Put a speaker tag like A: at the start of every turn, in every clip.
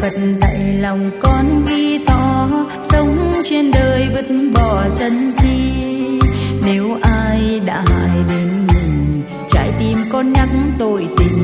A: Phật dạy lòng con ghi to, sống trên đời vứt bỏ sân si. Nếu ai đã hại đến mình, trái tim con nhắc tội tình.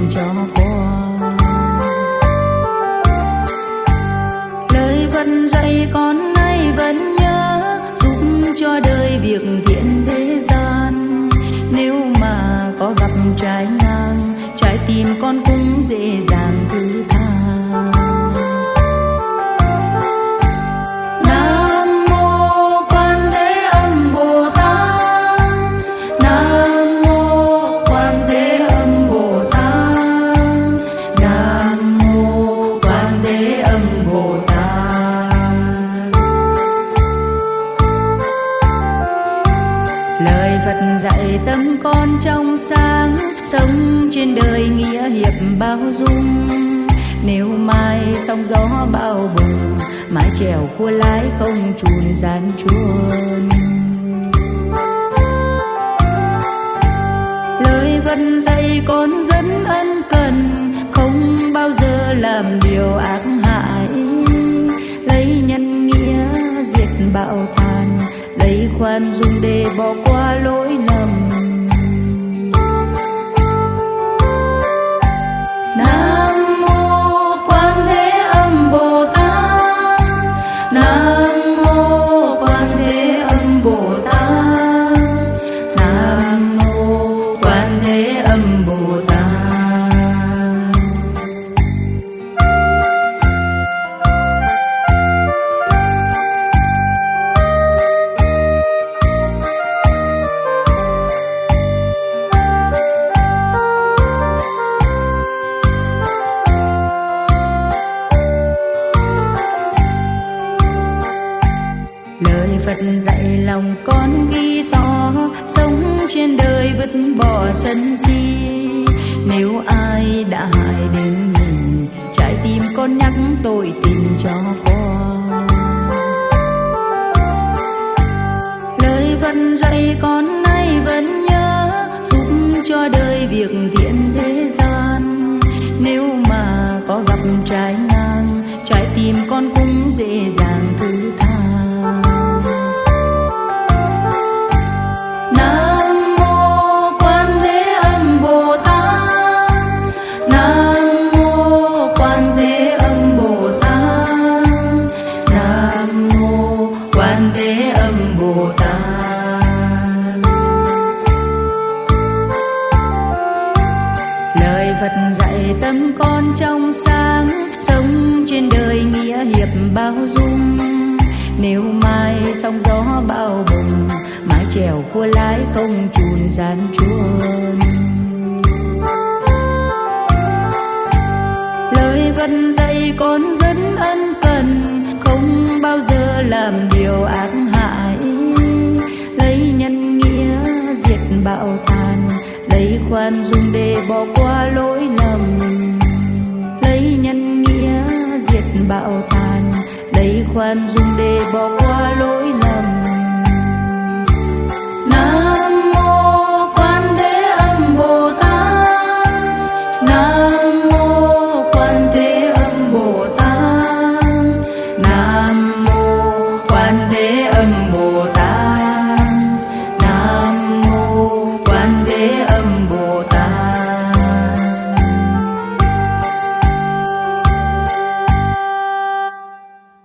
A: Sống trên đời nghĩa hiệp bao dung. Nếu mai sóng gió bao bùng Mái chèo cua lái không chùn gian chuồn Lời vân dạy con dẫn ân cần, Không bao giờ làm điều ác hại. Lấy nhân nghĩa diệt bạo tàn, Lấy khoan dung để bỏ qua lỗi lầm. Phật dạy lòng con ghi to, sống trên đời vứt bỏ sân si. Nếu ai đã hại đến mình, trái tim con nhắc tội tình cho con. Lời Phật dạy con nay vẫn nhớ, giúp cho đời việc thiện Dạy tâm con trong sáng, Sống trên đời nghĩa hiệp bao dung. Nếu mai sóng gió bao bùng, Mái chèo cua lái không chùn gian chuồn Lời vẫn dạy con dẫn ân cần, Không bao giờ làm điều ác hại. Lấy nhân nghĩa diệt bạo tàn, Lấy khoan dung để bỏ qua lỗi bão tàn. Đầy khoan dung để bỏ qua lỗi lầm.